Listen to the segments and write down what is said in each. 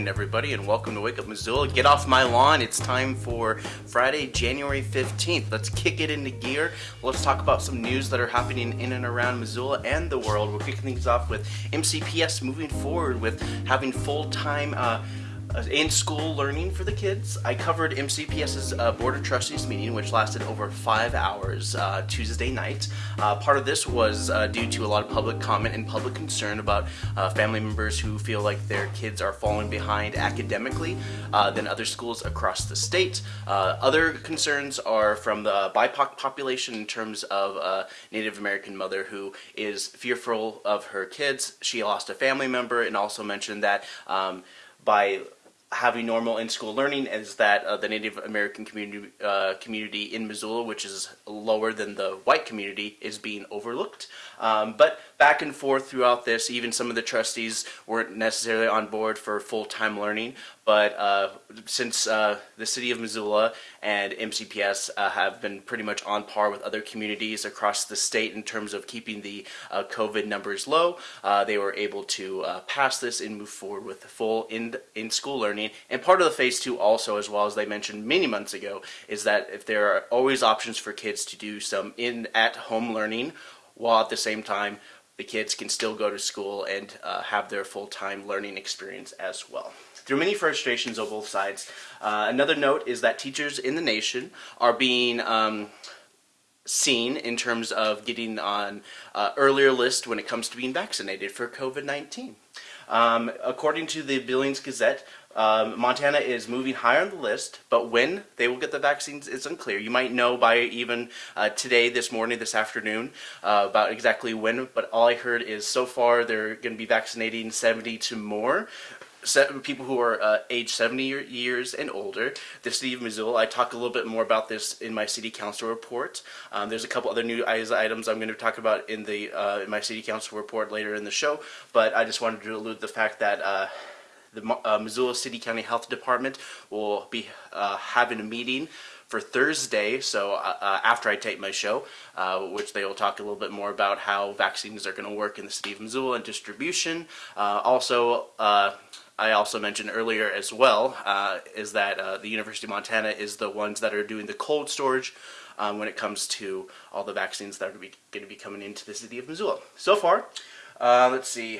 morning, everybody, and welcome to Wake Up Missoula. Get off my lawn. It's time for Friday, January 15th. Let's kick it into gear. Let's talk about some news that are happening in and around Missoula and the world. We're kicking things off with MCPS moving forward with having full time. Uh, uh, in school learning for the kids. I covered MCPS's uh, Board of Trustees meeting, which lasted over five hours uh, Tuesday night. Uh, part of this was uh, due to a lot of public comment and public concern about uh, family members who feel like their kids are falling behind academically than other schools across the state. other concerns are from the BIPOC population in terms of a Native American mother who is fearful of her kids. She lost a family member and also mentioned that um, by having normal in-school learning is that uh, the Native American community uh, community in Missoula, which is lower than the white community, is being overlooked. Um, but back and forth throughout this, even some of the trustees weren't necessarily on board for full-time learning. But uh, since uh, the city of Missoula and MCPS uh, have been pretty much on par with other communities across the state in terms of keeping the uh, COVID numbers low, they were able to pass this and move forward with full in in-school learning And part of the phase two also, as well as they mentioned many months ago, is that if there are always options for kids to do some in at home learning, while at the same time the kids can still go to school and uh, have their full-time learning experience as well. Through many frustrations on both sides, uh, another note is that teachers in the nation are being um, seen in terms of getting on uh, earlier list when it comes to being vaccinated for COVID-19. Um, according to the Billings Gazette, um, Montana is moving higher on the list, but when they will get the vaccines is unclear. You might know by even uh, today, this morning, this afternoon, uh, about exactly when, but all I heard is so far they're going to be vaccinating 70 to more people who are uh, age 70 years and older. The city of Missoula, I talk a little bit more about this in my city council report. Um, there's a couple other new items I'm going to talk about in the uh, in my city council report later in the show, but I just wanted to allude the fact that uh, the uh, Missoula City County Health Department will be uh, having a meeting for Thursday, so uh, uh, after I tape my show, uh, which they will talk a little bit more about how vaccines are going to work in the city of Missoula and distribution. Uh, also, I also mentioned earlier as well, is that the University of Montana is the ones that are doing the cold storage um, when it comes to all the vaccines that are going to be coming into the city of Missoula. So far, let's see,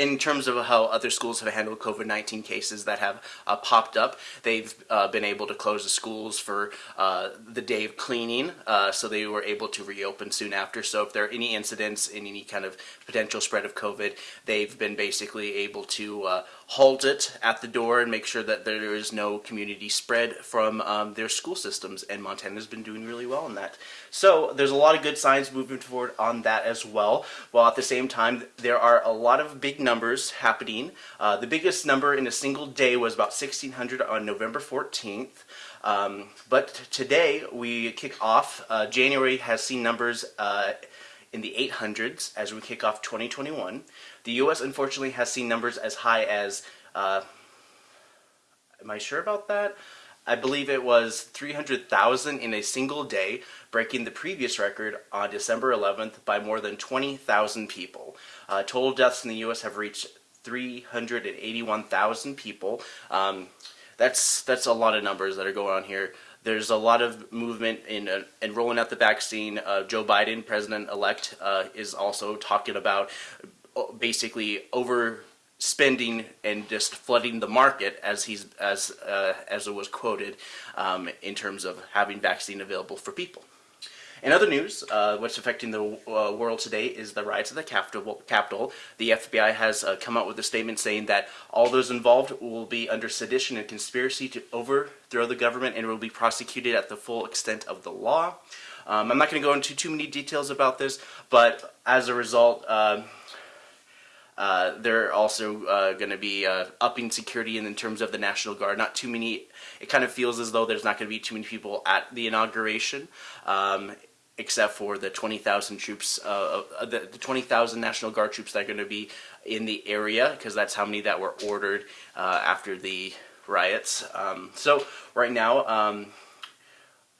in terms of how other schools have handled COVID-19 cases that have uh, popped up. They've uh, been able to close the schools for uh, the day of cleaning, uh, so they were able to reopen soon after. So if there are any incidents in any kind of potential spread of COVID, they've been basically able to uh, halt it at the door and make sure that there is no community spread from um, their school systems, and Montana's been doing really well in that. So there's a lot of good signs moving forward on that as well, while at the same time there are a lot of big numbers happening. Uh, the biggest number in a single day was about 1600 on November 14th. Um, but today we kick off, uh, January has seen numbers uh, in the 800s as we kick off 2021. The U.S. unfortunately has seen numbers as high as, uh, am I sure about that? I believe it was 300,000 in a single day, breaking the previous record on December 11th by more than 20,000 people. Uh, total deaths in the U.S. have reached 381,000 people. Um, that's that's a lot of numbers that are going on here. There's a lot of movement in, uh, in rolling out the vaccine. Uh, Joe Biden, president-elect, uh, is also talking about basically overspending and just flooding the market, as he's as uh, as it was quoted, um, in terms of having vaccine available for people. In other news, uh, what's affecting the uh, world today is the rise of the. Capitol. The FBI has uh, come out with a statement saying that all those involved will be under sedition and conspiracy to overthrow the government and will be prosecuted at the full extent of the law. Um, I'm not going to go into too many details about this, but as a result, um, uh, they're also uh, going to be uh, upping security in, in, terms of the National Guard. Not too many, it kind of feels as though there's not going to be too many people at the inauguration. Um, except for the 20,000 troops, uh, uh, the, the 20,000 National Guard troops that are going to be in the area, because that's how many that were ordered after the riots. Um, so right now, um,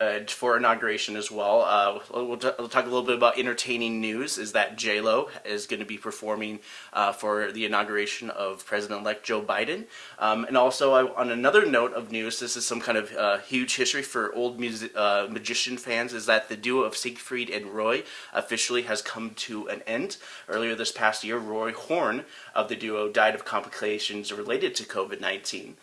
uh, for inauguration as well. Uh, we'll, we'll, talk a little bit about entertaining news. Is that J Lo is going to be performing uh, for the inauguration of President-elect Joe Biden, um, and also I, on another note of news, this is some kind of uh, huge history for old music, uh, magician fans. Is that the duo of Siegfried and Roy officially has come to an end. Earlier this past year, Roy Horn of the duo died of complications related to COVID-19.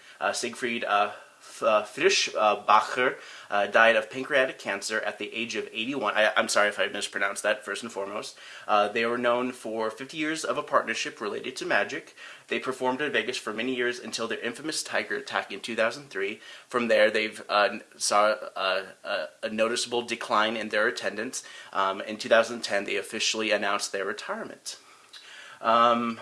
Uh, Siegfried uh, Frischbacher uh, died of pancreatic cancer at the age of 81. I, am sorry if I mispronounced that, first and foremost. Uh, they were known for 50 years of a partnership related to magic. They performed in Vegas for many years until their infamous tiger attack in 2003. From there, they've uh, saw a, a, a, noticeable decline in their attendance. Um, in 2010, they officially announced their retirement. Um,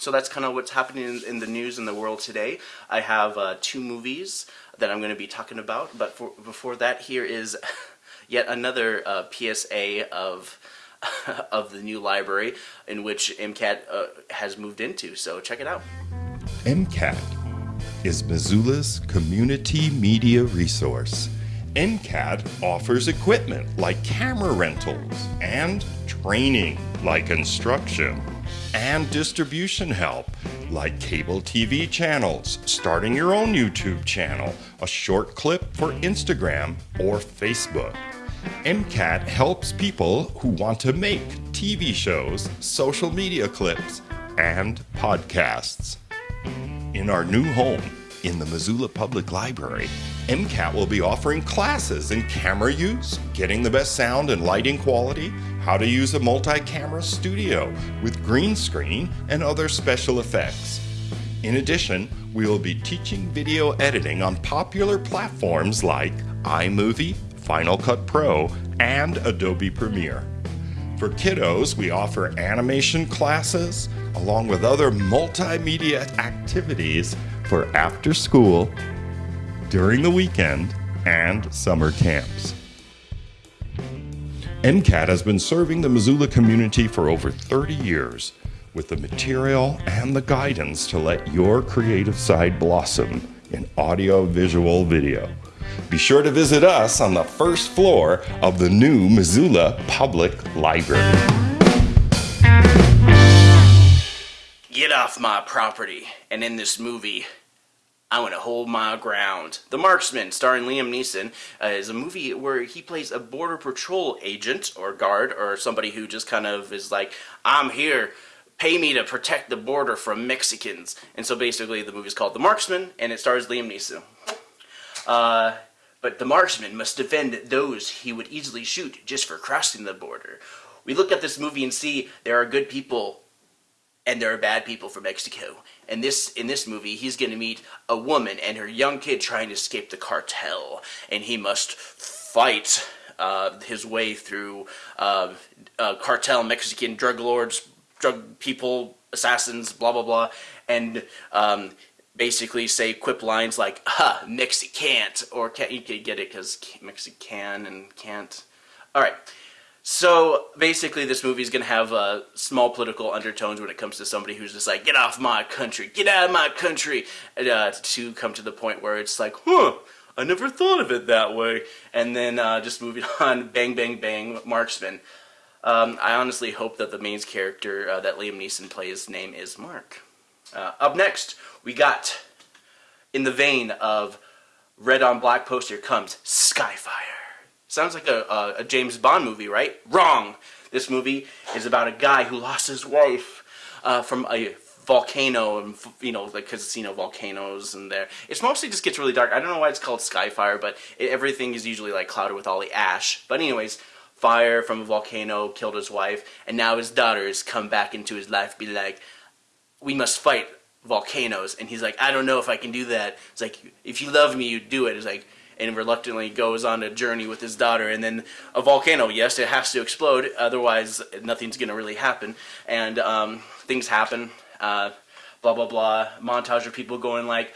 so that's kind of what's happening in, the news in the world today. I have uh, two movies that I'm going to be talking about, but for, before that, here is yet another uh, PSA of of the new library in which MCAT uh, has moved into. So check it out. MCAT is Missoula's community media resource. MCAT offers equipment like camera rentals and training like instruction and distribution help like cable TV channels, starting your own YouTube channel, a short clip for Instagram or Facebook. MCAT helps people who want to make TV shows, social media clips, and podcasts. In our new home, in the Missoula Public Library, MCAT will be offering classes in camera use, getting the best sound and lighting quality, how to use a multi-camera studio with green screen and other special effects. In addition, we will be teaching video editing on popular platforms like iMovie, Final Cut Pro, and Adobe Premiere. For kiddos, we offer animation classes along with other multimedia activities for after school, during the weekend, and summer camps. MCAT has been serving the Missoula community for over 30 years with the material and the guidance to let your creative side blossom in audio, visual, video. Be sure to visit us on the first floor of the new Missoula Public Library. Get off my property. And in this movie, I want to hold my ground. The Marksman, starring Liam Neeson, uh, is a movie where he plays a border patrol agent or guard or somebody who just kind of is like, I'm here, pay me to protect the border from Mexicans. And so basically the movie is called The Marksman and it stars Liam Neeson. Uh, but the marksman must defend those he would easily shoot just for crossing the border. We look at this movie and see there are good people and there are bad people from Mexico. And this in this movie, he's going to meet a woman and her young kid trying to escape the cartel, and he must fight uh, his way through uh, uh, cartel Mexican drug lords, drug people, assassins, blah blah blah, and um, basically say quip lines like "Ha, Mexicant," or can't you can get it because Mexican and can't. All right. So basically, this movie is going to have uh, small political undertones when it comes to somebody who's just like, get off my country, get out of my country, uh, to come to the point where it's like, huh, I never thought of it that way. And then uh, just moving on, bang, bang, bang, marksman. Um, I honestly hope that the main character uh, that Liam Neeson plays name is Mark. Uh, up next, we got, in the vein of red on black poster comes Skyfire. Sounds like a, a, a, James Bond movie, right? Wrong! This movie is about a guy who lost his wife uh, from a volcano, and you know, like because you know volcanoes and there. It's mostly just gets really dark. I don't know why it's called Skyfire, but it, everything is usually like clouded with all the ash. But anyways, fire from a volcano killed his wife, and now his daughters come back into his life, be like, we must fight volcanoes, and he's like, I don't know if I can do that. It's like, if you love me, you do it. It's like and reluctantly goes on a journey with his daughter. And then a volcano, yes, it has to explode, otherwise nothing's going to really happen. And um, things happen, uh, blah, blah, blah. Montage of people going like,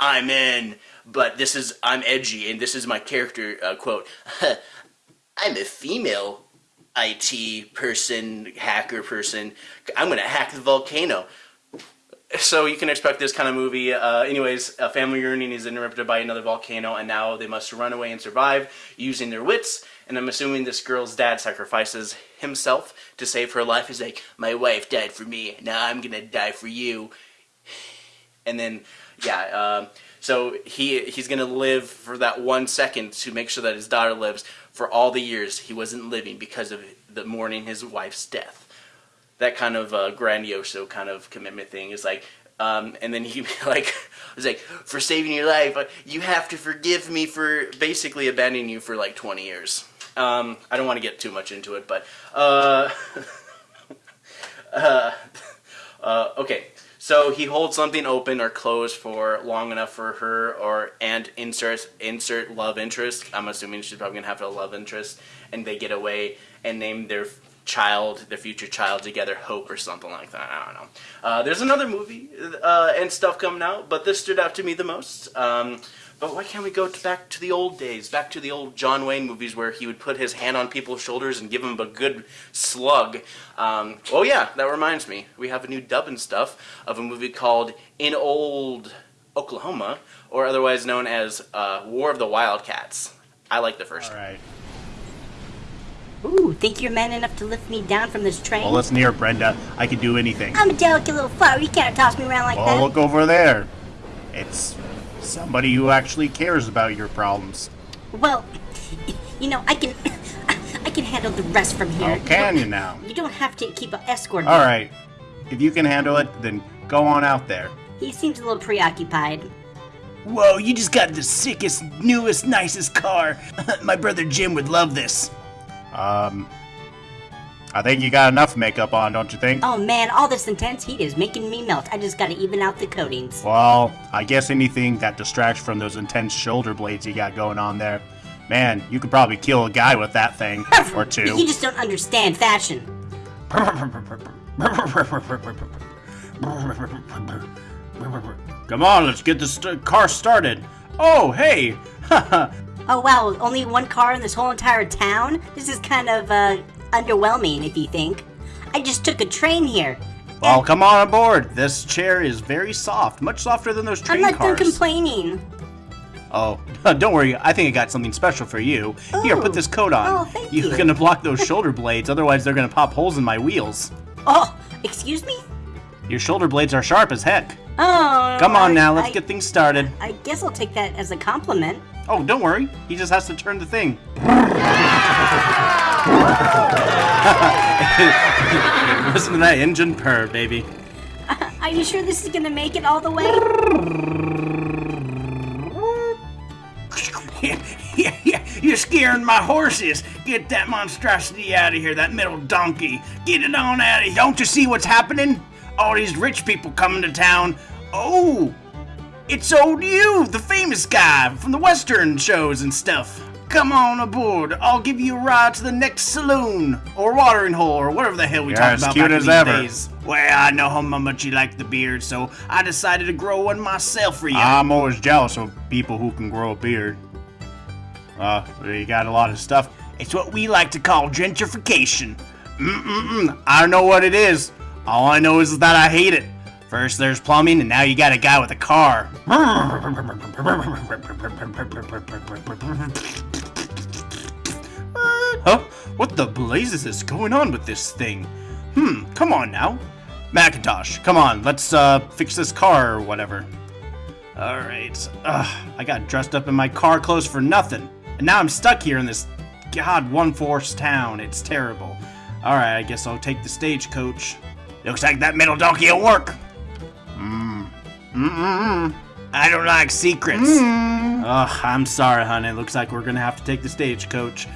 I'm in, but this is, I'm edgy, and this is my character uh, quote. I'm a female IT person, hacker person. I'm going to hack the volcano. So you can expect this kind of movie. Uh, anyways, a family reunion is interrupted by another volcano, and now they must run away and survive using their wits. And I'm assuming this girl's dad sacrifices himself to save her life. He's like, "My wife died for me. Now I'm gonna die for you." And then, yeah. Um, so he he's gonna live for that one second to make sure that his daughter lives for all the years he wasn't living because of the mourning his wife's death that kind of uh, grandiose kind of commitment thing is like um, and then he like was like for saving your life uh, you have to forgive me for basically abandoning you for like 20 years. Um, i don't want to get too much into it but uh, uh, uh, okay. So he holds something open or closed for long enough for her or and insert insert love interest. I'm assuming she's probably gonna have a love interest and they get away and name their child, their future child together, Hope or something like that. I don't know. Uh, there's another movie uh, and stuff coming out, but this stood out to me the most. Um, but why can't we go to back to the old days, back to the old John Wayne movies where he would put his hand on people's shoulders and give them a good slug? Um, oh yeah, that reminds me. We have a new dub and stuff of a movie called In Old Oklahoma, or otherwise known as uh, War of the Wildcats. I like the first. All right. Ooh, think you're man enough to lift me down from this train? Well, listen near Brenda. I can do anything. I'm a delicate little flower. You can't toss me around like Oh, that. look over there. It's somebody who actually cares about your problems. Well, you know, I can, I can handle the rest from here. Oh, can you now? You don't have to keep an escort. All right. If you can handle it, then go on out there. He seems a little preoccupied. Whoa, you just got the sickest, newest, nicest car. My brother Jim would love this. Um, I think you got enough makeup on, don't you think? Oh man, all this intense heat is making me melt. I just gotta even out the coatings. Well, I guess anything that distracts from those intense shoulder blades you got going on there. Man, you could probably kill a guy with that thing. or two. You just don't understand fashion. Come on, let's get this st- car started. Oh, hey! Oh wow, only one car in this whole entire town? This is kind of, uh, underwhelming if you think. I just took a train here. well, come on aboard. This chair is very soft, much softer than those train cars. I'm not cars. done complaining. Oh, don't worry. I think I got something special for you. Here, put this coat on. Oh, thank You're you. gonna block those shoulder blades, otherwise they're gonna pop holes in my wheels. Oh, excuse me? Your shoulder blades are sharp as heck. Oh. Come on I- now, let's I- get things started. I guess I'll take that as a compliment. Oh, don't worry. He just has to turn the thing. Listen to that engine purr, baby. Are you sure this is gonna make it all the way? You're scaring my horses. Get that monstrosity out of here, that metal donkey. Get it on out of here. Don't you see what's happening? All these rich people coming to town. Oh, it's old you, the famous guy from the Western shows and stuff. Come on aboard. I'll give you a ride to the next saloon or watering hole or whatever the hell we You're talk as about cute back in as these ever. days. Well, I know how much you like the beard, so I decided to grow one myself for you. I'm always jealous of people who can grow a beard. Uh, you got a lot of stuff. It's what we like to call gentrification. Mm-mm-mm. I don't know what it is. All I know is that I hate it. First there's plumbing, and now you got a guy with a car. Huh? What the blazes is going on with this thing? Hmm, come on now. Macintosh, come on, let's uh fix this car or whatever. Alright. I got dressed up in my car clothes for nothing. And now I'm stuck here in this god one force town. It's terrible. Alright, I guess I'll take the stagecoach. Looks like that metal donkey will work. Mmm. Mm-mm-mm. I don't like secrets. Ugh, I'm sorry, honey. Looks like we're gonna have to take the stagecoach.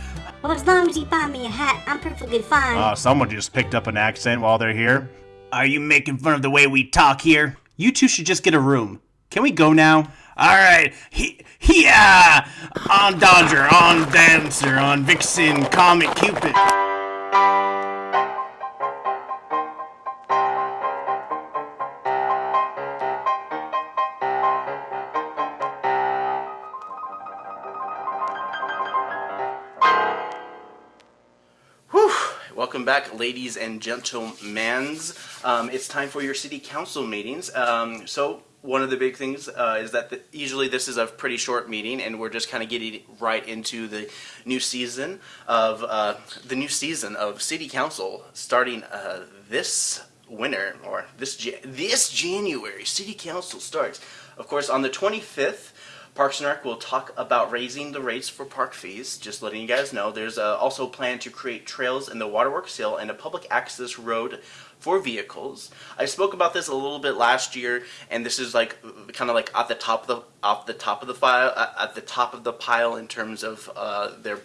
Well, as long as you buy me a hat, I'm perfectly fine. Uh, someone just picked up an accent while they're here. Are you making fun of the way we talk here? You two should just get a room. Can we go now? All right. He, yeah. On Dodger, on Dancer, on Vixen, Comet Cupid. Welcome back, ladies and gentlemen. Um, it's time for your city council meetings. Um, so one of the big things uh, is that the, usually this is a pretty short meeting, and we're just kind of getting right into the new season of uh, the new season of city council starting uh, this winter or this this January. City council starts, of course, on the 25th. Parks and Rec will talk about raising the rates for park fees. Just letting you guys know, there's uh, also a plan to create trails in the Waterworks Hill and a public access road for vehicles. I spoke about this a little bit last year, and this is like kind of like at the top of the off the top of the file uh, at the top of the pile in terms of uh, their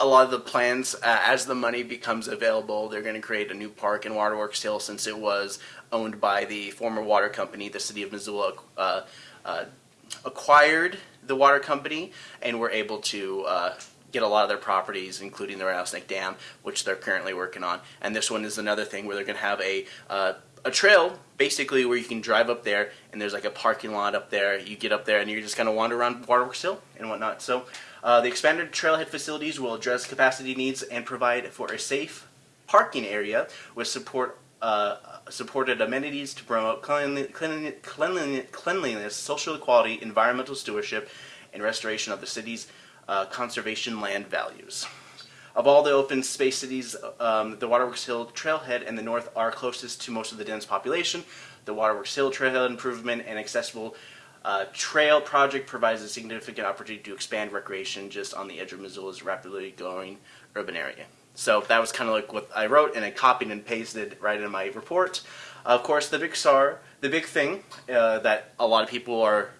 a lot of the plans uh, as the money becomes available they're going to create a new park in waterworks hill since it was owned by the former water company the city of missoula uh, uh, acquired the water company and were able to uh, get a lot of their properties, including the Rattlesnake Dam, which they're currently working on. And this one is another thing where they're going to have a uh, a trail basically where you can drive up there and there's like a parking lot up there. You get up there and you're just kind of wander around Waterworks Hill and whatnot. So uh, the expanded trailhead facilities will address capacity needs and provide for a safe parking area with support uh, supported amenities to promote cleanliness, social equality, environmental stewardship, and restoration of the city's uh, conservation land values. Of all the open space cities, um, the Waterworks Hill Trailhead and the North are closest to most of the dense population. The Waterworks Hill Trailhead improvement and accessible uh, trail project provides a significant opportunity to expand recreation just on the edge of Missoula's rapidly growing urban area. So that was kind of like what I wrote and I copied and pasted right in my report. Of course, the big SAR, the big thing uh, that a lot of people are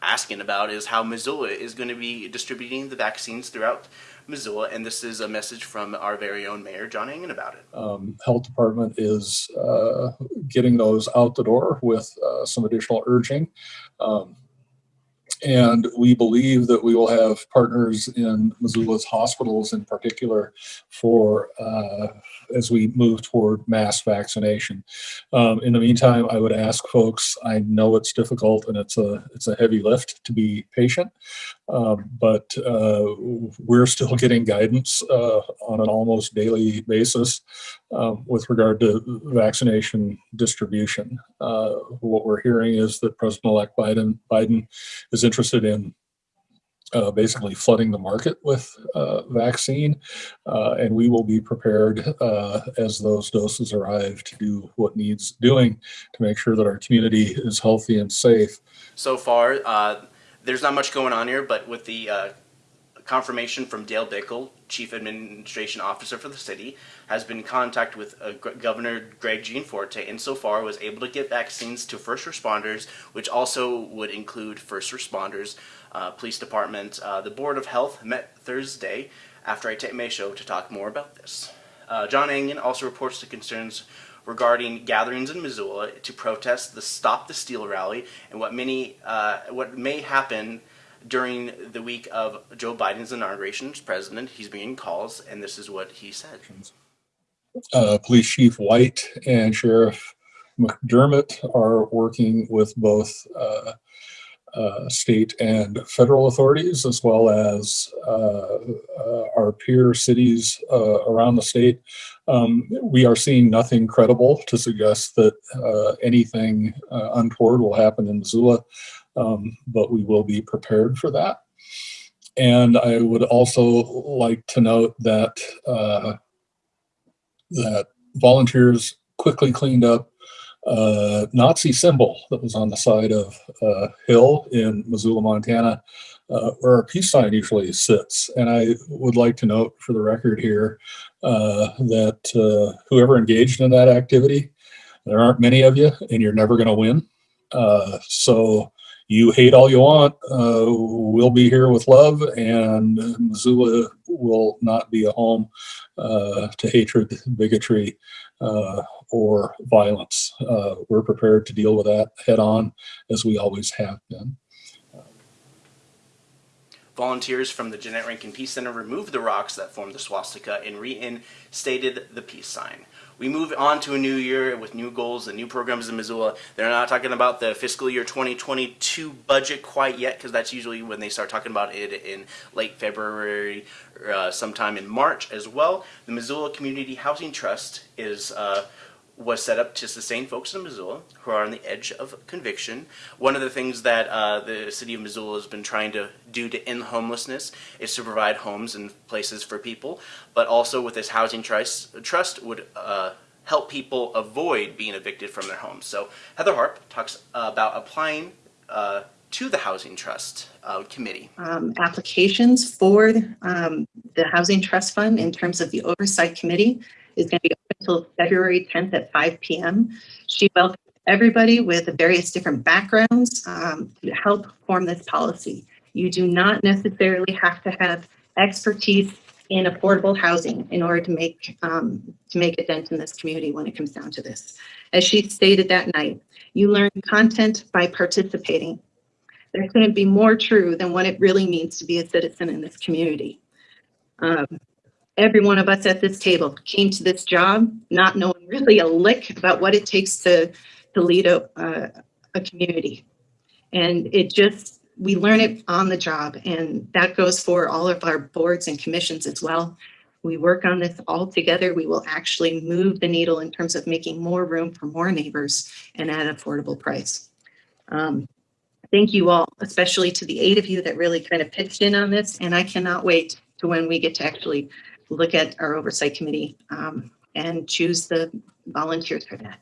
asking about is how Missoula is going to be distributing the vaccines throughout Missoula, and this is a message from our very own mayor, John Engen, about it. Um, health department is uh, getting those out the door with uh, some additional urging. Um, and we believe that we will have partners in Missoula's hospitals in particular for uh, as we move toward mass vaccination. Um, in the meantime, I would ask folks, I know it's difficult and it's a, it's a heavy lift to be patient, um, but uh, we're still getting guidance uh, on an almost daily basis um, with regard to vaccination distribution. Uh, what we're hearing is that President-elect Biden, Biden is interested in uh, basically flooding the market with uh, vaccine, uh, and we will be prepared uh, as those doses arrive to do what needs doing to make sure that our community is healthy and safe. So far, uh, there's not much going on here, but with the uh, confirmation from Dale Bickell, Chief Administration Officer for the city, has been in contact with uh, Governor Greg Gianforte and so far was able to get vaccines to first responders, which also would include first responders, uh, police department. Uh, the Board of Health met Thursday after I take my show to talk more about this. Uh, John Engen also reports the concerns regarding gatherings in Missoula to protest the Stop the Steal rally and what many uh, what may happen during the week of Joe Biden's inauguration as president. He's being calls, and this is what he said. Uh, Police Chief White and Sheriff McDermott are working with both uh, uh, state and federal authorities, as well as uh, uh, our peer cities uh, around the state. Um, we are seeing nothing credible to suggest that anything untoward will happen in Missoula um, but we will be prepared for that. And I would also like to note that uh, that volunteers quickly cleaned up a Nazi symbol that was on the side of a hill in Missoula, Montana, uh, where a peace sign usually sits. And I would like to note for the record here uh, that uh, whoever engaged in that activity, there aren't many of you, and you're never going to win. Uh, so you hate all you want. Uh, we'll be here with love, and Missoula will not be a home uh, to hatred, bigotry, uh, or violence. Uh, we're prepared to deal with that head on, as we always have been. Volunteers from the Jeannette Rankin Peace Center removed the rocks that formed the swastika and reinstated the peace sign. we move on to a new year with new goals and new programs in Missoula. They're not talking about the fiscal year 2022 budget quite yet because that's usually when they start talking about it in late February, uh, sometime in March as well. The Missoula Community Housing Trust is uh, was set up to sustain folks in Missoula who are on the edge of conviction. One of the things that uh, the city of Missoula has been trying to do to end homelessness is to provide homes and places for people, but also with this housing trust, trust would uh, help people avoid being evicted from their homes. So Heather Harp talks about applying uh, to the Housing Trust uh, Committee. um, applications for um, the Housing Trust Fund in terms of the Oversight Committee is going to be until February 10th at 5 PM. She welcomes everybody with various different backgrounds um, to help form this policy. You do not necessarily have to have expertise in affordable housing in order to make um, to make a dent in this community when it comes down to this. As she stated that night, you learn content by participating there couldn't be more true than what it really means to be a citizen in this community. Um, every one of us at this table came to this job not knowing really a lick about what it takes to, to lead a, a community. And it just, we learn it on the job and that goes for all of our boards and commissions as well. We work on this all together. We will actually move the needle in terms of making more room for more neighbors and at an affordable price. Um, thank you all, especially to the eight of you that really kind of pitched in on this. And I cannot wait to when we get to actually look at our oversight committee um, and choose the volunteers for that.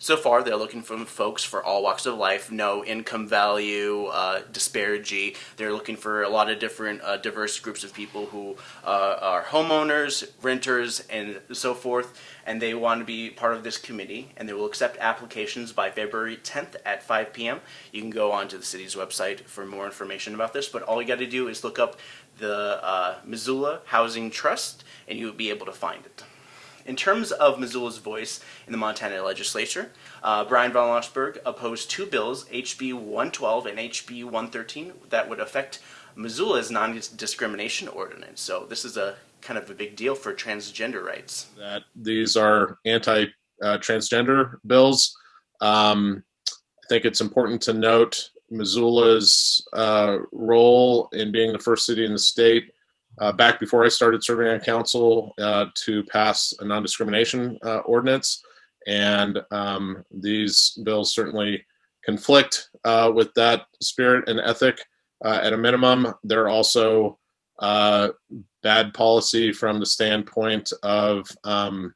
So far, they're looking for folks for all walks of life, no income value, uh, disparity. They're looking for a lot of different uh, diverse groups of people who uh, are homeowners, renters, and so forth. And they want to be part of this committee. And they will accept applications by February 10th at 5 p.m. You can go onto the city's website for more information about this. But all you got to do is look up the uh, Missoula Housing Trust, and you'll be able to find it. In terms of Missoula's voice in the Montana legislature, uh, Bryan von Lossberg opposed two bills, HB 112 and HB 113, that would affect Missoula's non-discrimination ordinance. So this is a kind of a big deal for transgender rights. that these are anti-transgender bills. Um, I think it's important to note Missoula's uh, role in being the first city in the state uh, back before I started serving on council uh, to pass a non-discrimination uh, ordinance. And um, these bills certainly conflict uh, with that spirit and ethic. Uh, at a minimum, they're also uh, bad policy from the standpoint of um,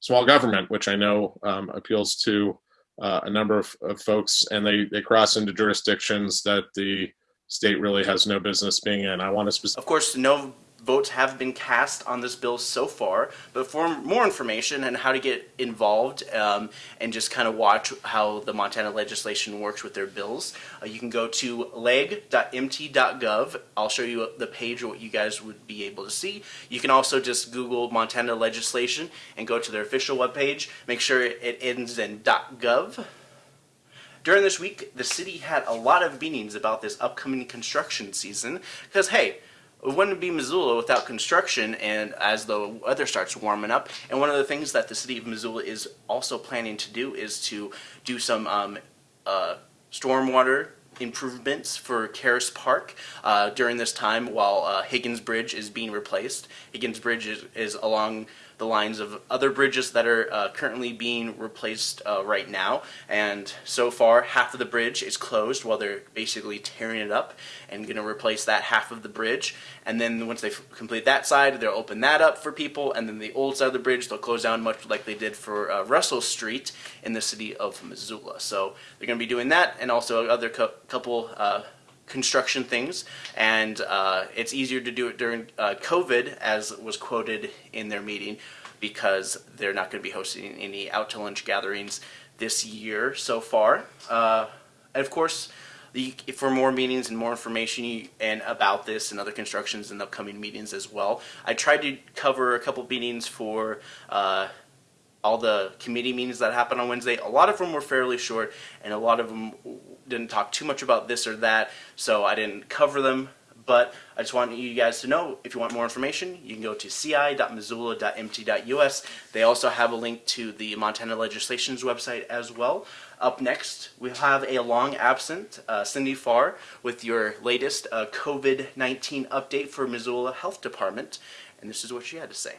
small government, which I know um, appeals to a number of, of folks, and they, they cross into jurisdictions that the state really has no business being in. I want to. Of course, no votes have been cast on this bill so far, but for more information and how to get involved um, and just kind of watch how the Montana legislation works with their bills, uh, you can go to leg.mt.gov. I'll show you the page what you guys would be able to see. You can also just Google Montana legislation and go to their official webpage. Make sure it ends in .gov. During this week, the city had a lot of meetings about this upcoming construction season because, hey, it wouldn't be Missoula without construction and as the weather starts warming up. And one of the things that the city of Missoula is also planning to do is to do some um, uh, stormwater improvements for Caras Park uh, during this time while uh, Higgins Bridge is being replaced. Higgins Bridge is, is along the lines of other bridges that are uh, currently being replaced uh, right now. And so far, half of the bridge is closed while they're basically tearing it up and going to replace that half of the bridge. And then once they complete that side, they'll open that up for people. And then the old side of the bridge, they'll close down much like they did for uh, Russell Street in the city of Missoula. So they're going to be doing that and also other co couple uh, construction things, and uh, it's easier to do it during uh, COVID, as was quoted in their meeting, because they're not going to be hosting any out to lunch gatherings this year so far. Uh, and of course, the, for more meetings and more information and about this and other constructions and upcoming meetings as well, I tried to cover a couple meetings for uh, all the committee meetings that happened on Wednesday. A lot of them were fairly short, and a lot of them didn't talk too much about this or that, so I didn't cover them. But I just want you guys to know if you want more information, you can go to ci.missoula.mt.us. They also have a link to the Montana legislation's website as well. Up next, we have a long absent uh, Cindy Farr with your latest uh, COVID 19 update for Missoula Health Department. And this is what she had to say.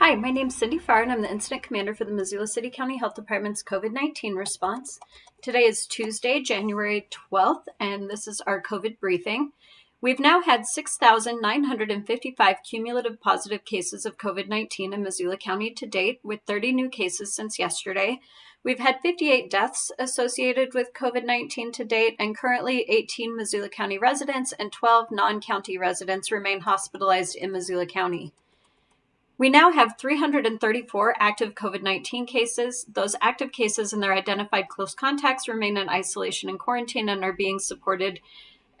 Hi, my name is Cindy Farr, and I'm the Incident Commander for the Missoula City County Health Department's COVID 19 response. Today is Tuesday, January 12th, and this is our COVID briefing. We've now had 6,955 cumulative positive cases of COVID 19 in Missoula County to date, with 30 new cases since yesterday. We've had 58 deaths associated with COVID 19 to date, and currently 18 Missoula County residents and 12 non county residents remain hospitalized in Missoula County. We now have 334 active COVID 19 cases. Those active cases and their identified close contacts remain in isolation and quarantine and are being supported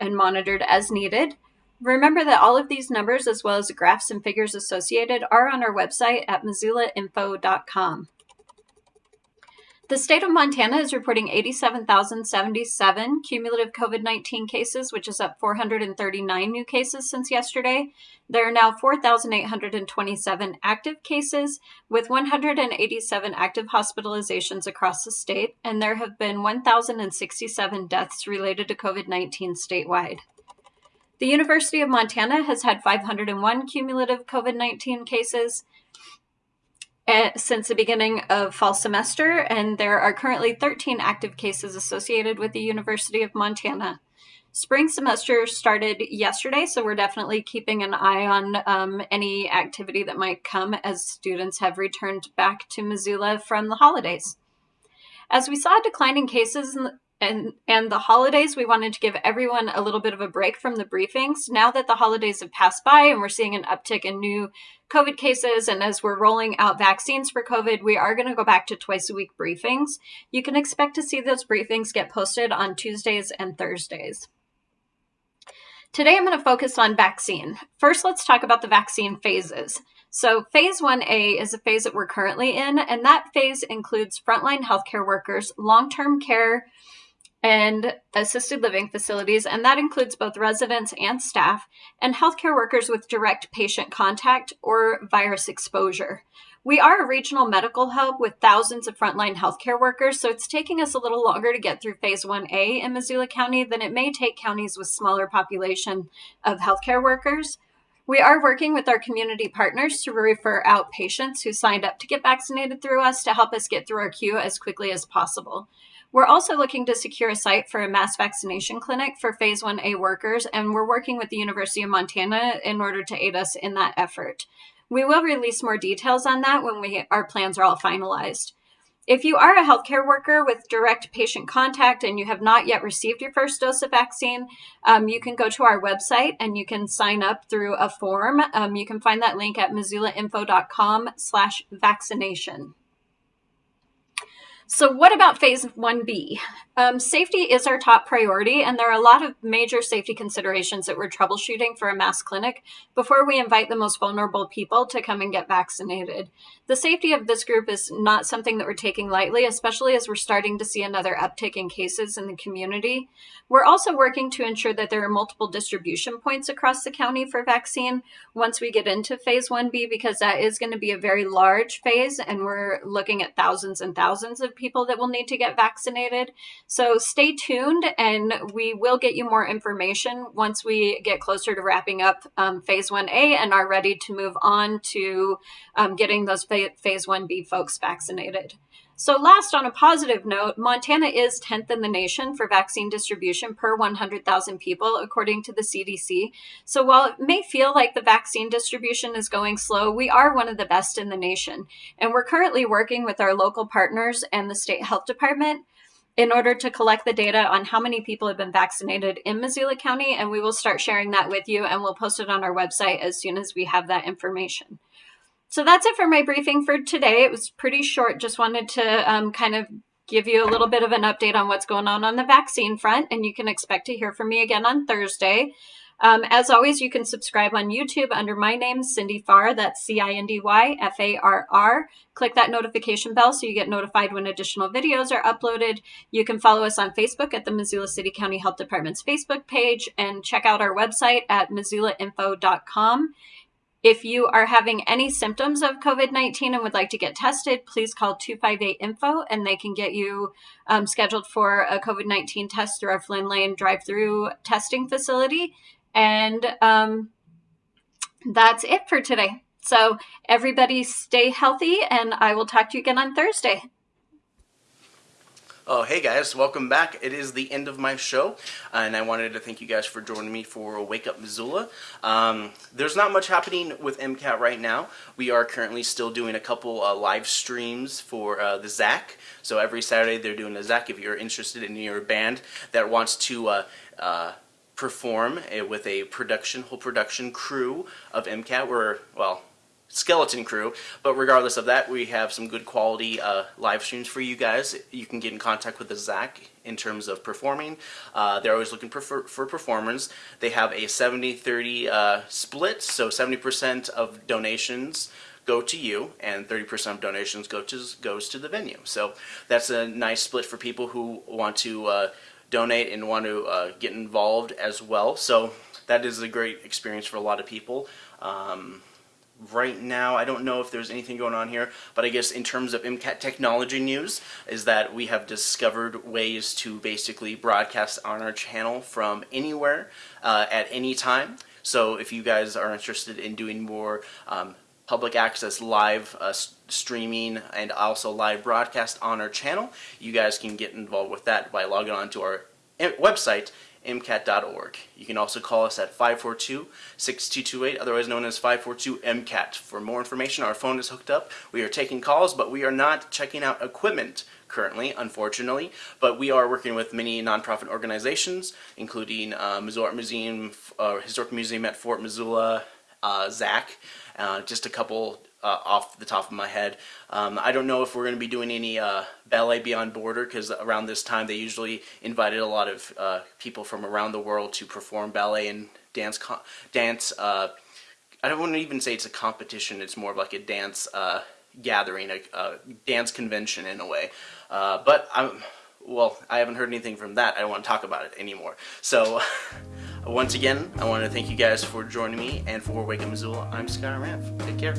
and monitored as needed. Remember that all of these numbers, as well as the graphs and figures associated, are on our website at missoulainfo.com. The state of Montana is reporting 87,077 cumulative COVID 19 cases, which is up 439 new cases since yesterday. There are now 4,827 active cases, with 187 active hospitalizations across the state, and there have been 1,067 deaths related to COVID 19 statewide. The University of Montana has had 501 cumulative COVID 19 cases since the beginning of fall semester, and there are currently 13 active cases associated with the University of Montana. Spring semester started yesterday, so we're definitely keeping an eye on um, any activity that might come as students have returned back to Missoula from the holidays. As we saw declining cases and and the holidays we wanted to give everyone a little bit of a break from the briefings. Now that the holidays have passed by and we're seeing an uptick in new covid cases and as we're rolling out vaccines for covid we are going to go back to twice a week briefings. You can expect to see those briefings get posted on tuesdays and thursdays. Today i'm going to focus on vaccine. First let's talk about the vaccine phases. So, phase 1A is a phase that we're currently in, and that phase includes frontline healthcare workers, long term care and assisted living facilities, and that includes both residents and staff, and healthcare workers with direct patient contact or virus exposure. We are a regional medical hub with thousands of frontline healthcare workers, so it's taking us a little longer to get through phase 1A in Missoula County than it may take counties with smaller population of healthcare workers. We are working with our community partners to refer out patients who signed up to get vaccinated through us to help us get through our queue as quickly as possible. We're also looking to secure a site for a mass vaccination clinic for phase 1A workers, and we're working with the University of Montana in order to aid us in that effort. We will release more details on that when we our plans are all finalized. If you are a healthcare worker with direct patient contact and you have not yet received your first dose of vaccine, um, you can go to our website and you can sign up through a form. Um, you can find that link at missoulainfo.com slash vaccination. So, what about phase 1B? Um, safety is our top priority, and there are a lot of major safety considerations that we're troubleshooting for a mass clinic before we invite the most vulnerable people to come and get vaccinated. The safety of this group is not something that we're taking lightly, especially as we're starting to see another uptick in cases in the community. We're also working to ensure that there are multiple distribution points across the county for vaccine once we get into phase 1B, because that is going to be a very large phase, and we're looking at thousands and thousands of people that will need to get vaccinated. So stay tuned and we will get you more information once we get closer to wrapping up um, phase 1A and are ready to move on to um, getting those phase 1B folks vaccinated. So, last, on a positive note, Montana is 10th in the nation for vaccine distribution per 100,000 people, according to the CDC. So, while it may feel like the vaccine distribution is going slow, we are one of the best in the nation. And we're currently working with our local partners and the state health department in order to collect the data on how many people have been vaccinated in Missoula County. And we will start sharing that with you and we'll post it on our website as soon as we have that information. So that's it for my briefing for today. It was pretty short. Just wanted to um, kind of give you a little bit of an update on what's going on on the vaccine front. And you can expect to hear from me again on Thursday. Um, as always, you can subscribe on YouTube under my name, Cindy Farr. That's C I N D Y F A R R. Click that notification bell so you get notified when additional videos are uploaded. You can follow us on Facebook at the Missoula City County Health Department's Facebook page and check out our website at missoulainfo.com. If you are having any symptoms of COVID 19 and would like to get tested, please call 258 Info and they can get you um, scheduled for a COVID 19 test through our Flynn Lane drive through testing facility. And um, that's it for today. So, everybody stay healthy, and I will talk to you again on Thursday. Oh, hey guys, welcome back. It is the end of my show, and I wanted to thank you guys for joining me for Wake Up Missoula. Um, there's not much happening with MCAT right now. We are currently still doing a couple uh, live streams for uh, the ZACC. So every Saturday they're doing a ZACC. If you're interested in your band that wants to uh, uh perform uh, with a production, whole production crew of MCAT, we're, well, skeleton crew. But regardless of that, we have some good quality uh, live streams for you guys. You can get in contact with the ZACC in terms of performing. Uh, they're always looking for, for performers. They have a 70-30 uh, split, so 70% of donations go to you and 30% of donations go to goes to the venue. So that's a nice split for people who want to uh, donate and want to uh, get involved as well. So that is a great experience for a lot of people. Um, right now. I don't know if there's anything going on here, but I guess in terms of MCAT technology news is that we have discovered ways to basically broadcast on our channel from anywhere uh, at any time. So if you guys are interested in doing more um, public access live uh, streaming and also live broadcast on our channel, you guys can get involved with that by logging on to our eh, website MCAT.org. You can also call us at 542-6228, otherwise known as 542-MCAT. For more information, our phone is hooked up. We are taking calls, but we are not checking out equipment currently, unfortunately. But we are working with many nonprofit organizations, including uh, Missoula Museum, uh, Historic Museum at Fort Missoula, uh, ZACC, uh, just a couple uh, off the top of my head. Um, I don't know if we're going to be doing any uh, Ballet Beyond Border because around this time they usually invited a lot of uh, people from around the world to perform ballet and dance. dance. Uh, I don't want to even say it's a competition. It's more of like a dance uh, gathering, a, a, dance convention in a way. Uh, but I'm well, I haven't heard anything from that. I don't want to talk about it anymore. So. Once again, I want to thank you guys for joining me and for Wake Up Missoula. I'm Sky Ramp. Take care.